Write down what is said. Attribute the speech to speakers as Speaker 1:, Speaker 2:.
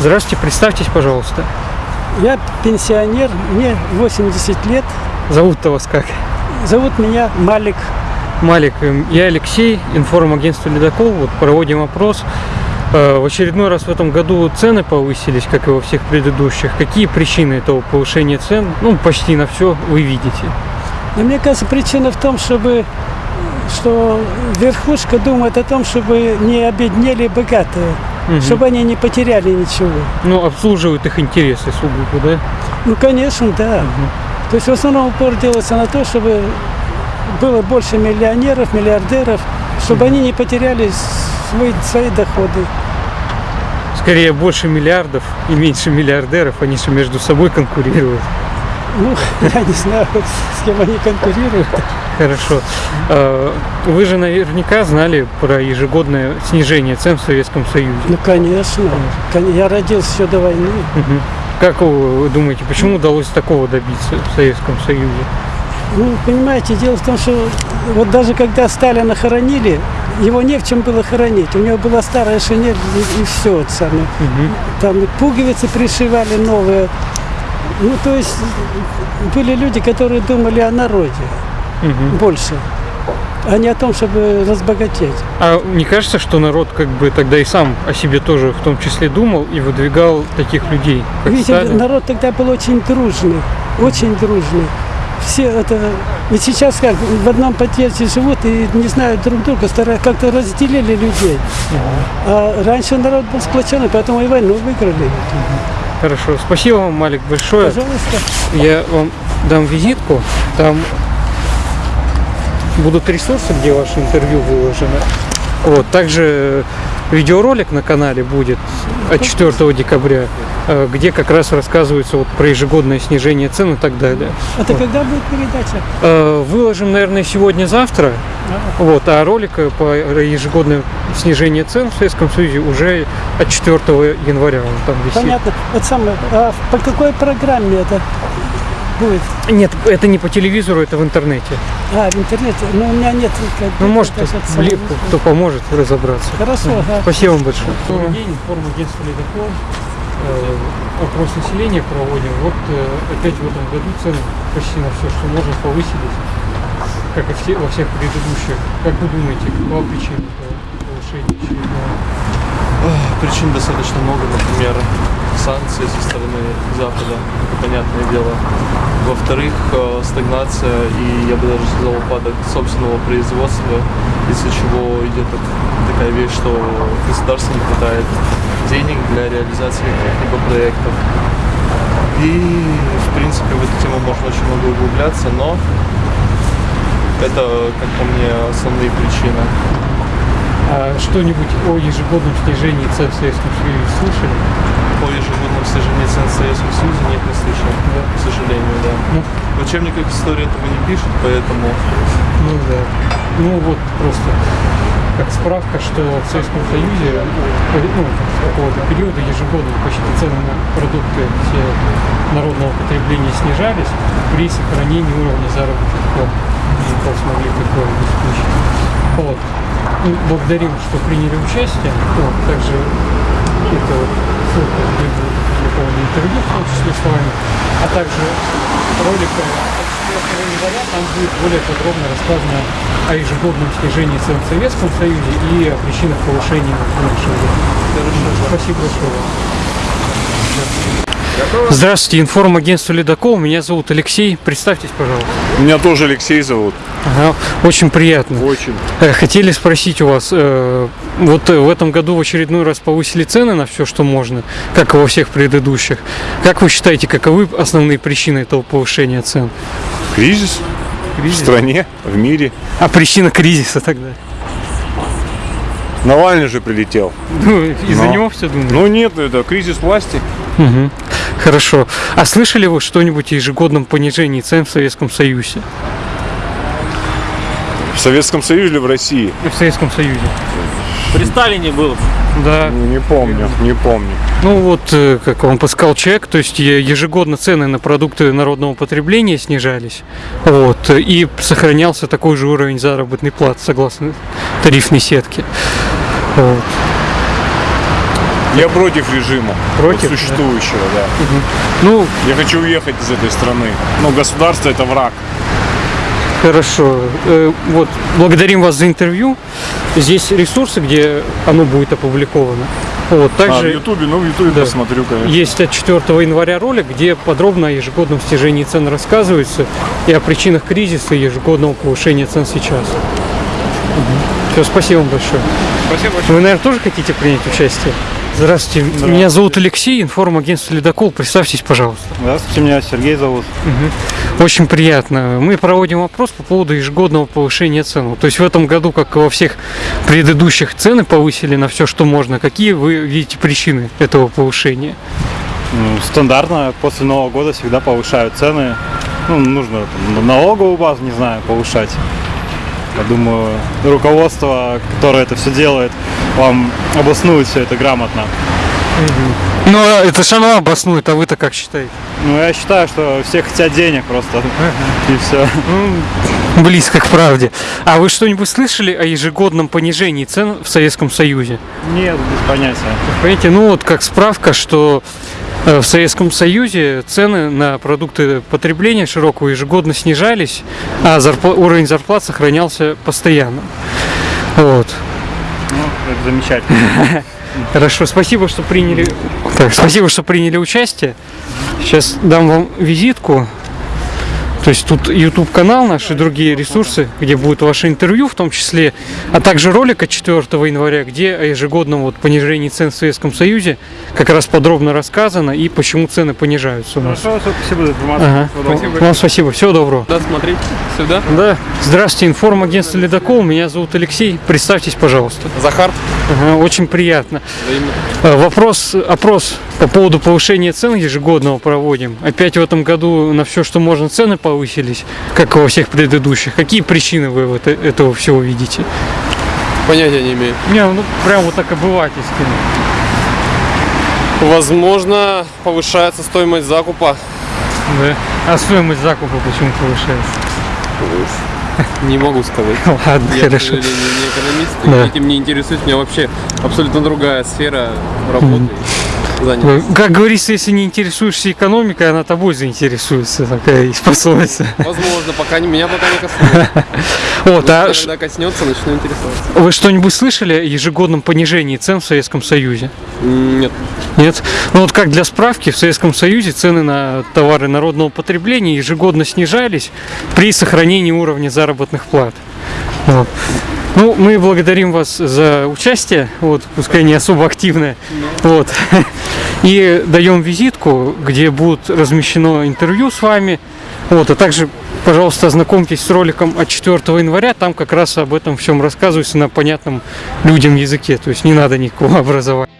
Speaker 1: Здравствуйте, представьтесь, пожалуйста.
Speaker 2: Я пенсионер, мне 80 лет.
Speaker 1: Зовут-то вас как?
Speaker 2: Зовут меня Малик.
Speaker 1: Малик, эм, я Алексей, информагентство «Ледокол». Вот проводим опрос. Э, В очередной раз в этом году цены повысились, как и во всех предыдущих. Какие причины этого повышения цен? Ну, почти на все вы видите.
Speaker 2: Но мне кажется, причина в том, чтобы что верхушка думает о том, чтобы не обеднели богатые,
Speaker 1: Мгм.
Speaker 2: чтобы они не потеряли ничего.
Speaker 1: Ну, обслуживают их интересы сугубо, да?
Speaker 2: Ну, конечно, да. То есть в основном упор делается на то, чтобы было больше миллионеров, миллиардеров, чтобы они не потеряли свои, свои доходы.
Speaker 1: Скорее больше миллиардов и меньше миллиардеров, они же между собой конкурируют.
Speaker 2: Ну, я не знаю, с кем они конкурируют.
Speaker 1: Хорошо. Э, Вы же наверняка знали про ежегодное снижение цен в Советском Союзе.
Speaker 2: Ну, конечно. Кон- Я родился еще до войны.
Speaker 1: Как вы думаете, почему удалось такого добиться в Советском Союзе?
Speaker 2: Ну, понимаете, дело в том, что вот даже когда Сталина хоронили, его не в чем было хоронить. У него была старая шинель и, все. Вот самое.
Speaker 1: Мгм.
Speaker 2: Там и пуговицы пришивали новые. Ну, то есть были люди, которые думали о народе
Speaker 1: Мгм.
Speaker 2: больше, а не о том, чтобы разбогатеть.
Speaker 1: А не кажется, что народ как бы тогда и сам о себе тоже в том числе думал и выдвигал таких людей,
Speaker 2: Видите,
Speaker 1: Сталин?
Speaker 2: народ тогда был очень дружный, очень дружный. Все это... Ведь сейчас как, в одном подъезде живут и не знают друг друга, как-то разделили людей. А раньше народ был сплоченный, поэтому и войну выиграли.
Speaker 1: Хорошо. Спасибо вам, Малик, большое.
Speaker 2: Пожалуйста.
Speaker 1: Я вам дам визитку. Там будут ресурсы, где ваше интервью выложено. Вот. Также видеоролик на канале будет от 4 декабря, э, где как раз рассказывается вот про ежегодное снижение цен и так далее.
Speaker 2: Это когда будет передача?
Speaker 1: Э, Выложим, наверное, сегодня-завтра. Вот, а ролик э, по ежегодному снижению цен в Советском Союзе уже от 4 января он там висит.
Speaker 2: Понятно. Вот самое, а по какой программе это будет?
Speaker 1: Нет, это не по телевизору, это в интернете.
Speaker 2: А, в интернете. Ну, у меня нет. как-
Speaker 1: Ну, может,
Speaker 2: это
Speaker 1: липку, кто поможет разобраться.
Speaker 2: Хорошо, ага.
Speaker 1: Спасибо вам большое. Добрый день, форум агентства «Ледокол». Э, Опрос населения проводим. Вот э, опять в этом году цены почти на все, что можно, повысились, как и все, во всех предыдущих. Как вы думаете, какова причина этого повышения очередного?
Speaker 3: Причин достаточно много, например, санкции со стороны Запада, понятное дело. Во-вторых, э, стагнация и, я бы даже сказал, упадок собственного производства, из-за чего идет так- такая вещь, что государству не хватает денег для реализации каких-либо проектов. И, в принципе, в эту тему можно очень много углубляться, но это, как по мне, основные причины.
Speaker 1: А что-нибудь о ежегодном снижении цен в Советском Союзе слышали?
Speaker 3: По ежегодному снижению цен в Советском Союзе нет, не слышал, к сожалению, да.
Speaker 1: Ну,
Speaker 3: В учебниках истории этого не пишут, поэтому
Speaker 1: Ну да. Ну вот просто как справка, что в Советском Союзе ну, какого-то периода ежегодно почти цены на продукты все народного потребления снижались при сохранении уровня заработных плат. Смогли такое обеспечить. Вот. Ну, благодарим, что приняли участие. Вот, также это вот ссылка будет опубликовано интервью, в том числе с вами, а также ролик э, от 4 января, там будет более подробно рассказано о ежегодном снижении цен в Советском Союзе и о причинах повышения в нашем году. Спасибо большое. Здравствуйте, информагентство «Ледокол». Меня зовут Алексей. Представьтесь, пожалуйста.
Speaker 4: Меня тоже Алексей зовут.
Speaker 1: Ага, очень приятно.
Speaker 4: Очень.
Speaker 1: Э, Хотели спросить у вас, э, вот э, в этом году в очередной раз повысили цены на все, что можно, как и во всех предыдущих. Как вы считаете, каковы основные причины этого повышения цен?
Speaker 4: Кризис в стране, в мире.
Speaker 1: А причина кризиса тогда?
Speaker 4: Навальный же прилетел.
Speaker 1: Ну, из-за
Speaker 4: Но.
Speaker 1: него все думаете?
Speaker 4: Ну нет, это кризис власти.
Speaker 1: Мгм. Хорошо. А слышали вы что-нибудь о ежегодном понижении цен в Советском Союзе?
Speaker 4: В Советском Союзе или в России?
Speaker 1: В Советском Союзе.
Speaker 5: При Сталине был.
Speaker 1: Да.
Speaker 4: Ну, Не помню, не помню.
Speaker 1: Ну вот, э, как вам подсказал человек, то есть ежегодно цены на продукты народного потребления снижались, вот, и сохранялся такой же уровень заработной платы согласно тарифной сетке. Вот.
Speaker 4: Я против режима.
Speaker 1: Против,
Speaker 4: вот существующего, да.
Speaker 1: Ну,
Speaker 4: Я хочу уехать из этой страны. Но государство это враг.
Speaker 1: Хорошо. Э, Вот, благодарим вас за интервью. Здесь ресурсы, где оно будет опубликовано. Вот,
Speaker 4: А, в
Speaker 1: также
Speaker 4: Ютубе, ну в Ютубе
Speaker 1: Да.
Speaker 4: посмотрю, конечно.
Speaker 1: есть от 4 января ролик, где подробно о ежегодном снижении цен рассказывается и о причинах кризиса и ежегодного повышения цен сейчас. Все, спасибо вам большое.
Speaker 4: Спасибо
Speaker 1: Вы, наверное, тоже хотите принять участие? Здравствуйте. Меня зовут Алексей, информагентство «Ледокол». Представьтесь, пожалуйста.
Speaker 6: Здравствуйте, меня Сергей зовут.
Speaker 1: Очень приятно. Мы проводим опрос по поводу ежегодного повышения цен. То есть в этом году, как и во всех предыдущих, цены повысили на все, что можно. Какие вы видите причины этого повышения?
Speaker 6: Ну, Стандартно после Нового года всегда повышают цены. Ну, нужно там, налоговую базу, не знаю, повышать. Я думаю, руководство, которое это все делает, вам обоснует все это грамотно.
Speaker 1: Ну, это же оно обоснует, а вы-то как считаете?
Speaker 6: Ну, я считаю, что все хотят денег просто. И все.
Speaker 1: Близко к правде. А вы что-нибудь слышали о ежегодном понижении цен в Советском Союзе?
Speaker 6: Нет, без понятия.
Speaker 1: Понимаете, ну вот как справка, что в Советском Союзе цены на продукты потребления широкого ежегодно снижались, а зарпла- уровень зарплат сохранялся постоянно. Вот.
Speaker 6: Ну, это замечательно.
Speaker 1: Хорошо, спасибо, что приняли. Так, спасибо, что приняли участие. Сейчас дам вам визитку. То есть тут YouTube канал наш и другие ресурсы, где будет ваше интервью в том числе, а также ролик от 4 января, где о ежегодном вот понижении цен в Советском Союзе как раз подробно рассказано и почему цены понижаются у нас.
Speaker 6: Хорошо, спасибо за информацию.
Speaker 1: Ага. Вам спасибо. Всего доброго.
Speaker 3: Да, смотреть сюда.
Speaker 1: Да. Здравствуйте, информагентство Ледокол. Меня зовут Алексей. Представьтесь, пожалуйста.
Speaker 3: Захар.
Speaker 1: Ага, очень приятно.
Speaker 3: Взаимно.
Speaker 1: Э, Вопрос, опрос по поводу повышения цен ежегодного проводим. Опять в этом году на все, что можно, цены повысились, как и во всех предыдущих. Какие причины вы вот э- этого всего видите?
Speaker 7: Понятия не имею.
Speaker 1: Не, ну прям вот так обывательски.
Speaker 7: Возможно, повышается стоимость закупа.
Speaker 1: Да. А стоимость закупа почему повышается?
Speaker 7: Не могу сказать.
Speaker 1: Ладно,
Speaker 7: Я,
Speaker 1: хорошо.
Speaker 7: сожалению, не экономист,
Speaker 1: Да.
Speaker 7: этим не интересуюсь. У меня вообще абсолютно другая сфера работы. и занятости.
Speaker 1: Ну, Как говорится, если не интересуешься экономикой, она тобой заинтересуется. Такая есть пословица.
Speaker 7: Возможно, пока не, меня пока не коснулось.
Speaker 1: Вот, а ш-
Speaker 7: Когда коснется, начну интересоваться.
Speaker 1: вы что-нибудь слышали о ежегодном понижении цен в Советском Союзе?
Speaker 7: Нет.
Speaker 1: Нет. Ну вот как для справки, в Советском Союзе цены на товары народного потребления ежегодно снижались при сохранении уровня заработных плат. Вот. Ну, мы благодарим вас за участие, вот, пускай не особо активное, вот, и даем визитку, где будет размещено интервью с вами, вот, а также, пожалуйста, ознакомьтесь с роликом от 4 января, там как раз об этом всем рассказывается на понятном людям языке, то есть не надо никакого образования.